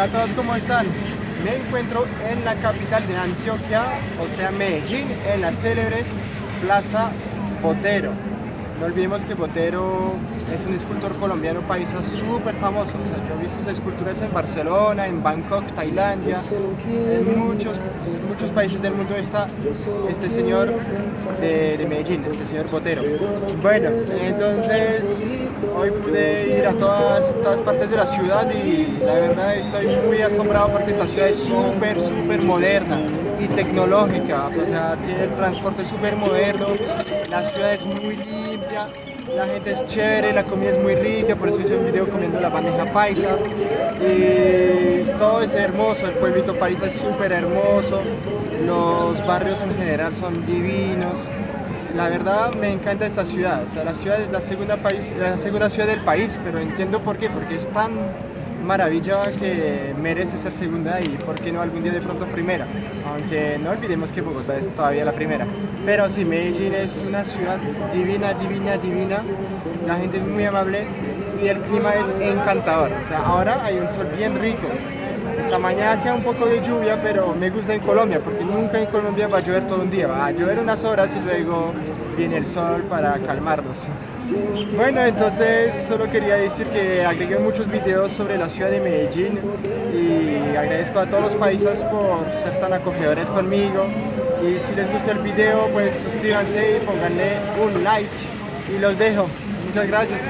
Hola a todos, ¿cómo están? Me encuentro en la capital de Antioquia, o sea Medellín, en la célebre Plaza Botero. No olvidemos que Botero es un escultor colombiano paisa súper famoso. O sea, yo visto sus esculturas en Barcelona, en Bangkok, Tailandia, en muchos, muchos países del mundo está este señor de, Medellín, este señor Botero. Bueno, entonces hoy pude ir a todas, todas partes de la ciudad y la verdad estoy muy asombrado porque esta ciudad es súper, súper moderna y tecnológica, o sea, tiene el transporte súper moderno, la ciudad es muy limpia, la gente es chévere, la comida es muy rica, por eso hice un video comiendo la bandeja paisa. Y todo es hermoso, el pueblito paisa es súper hermoso, los barrios en general son divinos, la verdad me encanta esta ciudad, o sea, la ciudad es la segunda, país, la segunda ciudad del país, pero entiendo por qué, porque es tan maravilla que merece ser segunda y por qué no algún día de pronto primera, aunque no olvidemos que Bogotá es todavía la primera. Pero sí, Medellín es una ciudad divina, divina, divina, la gente es muy amable y el clima es encantador, o sea, ahora hay un sol bien rico. Esta mañana hacía un poco de lluvia, pero me gusta en Colombia, porque nunca en Colombia va a llover todo un día, va a llover unas horas y luego viene el sol para calmarnos. Bueno, entonces solo quería decir que agregué muchos videos sobre la ciudad de Medellín y agradezco a todos los países por ser tan acogedores conmigo y si les gustó el video pues suscríbanse y pónganle un like y los dejo. Muchas gracias.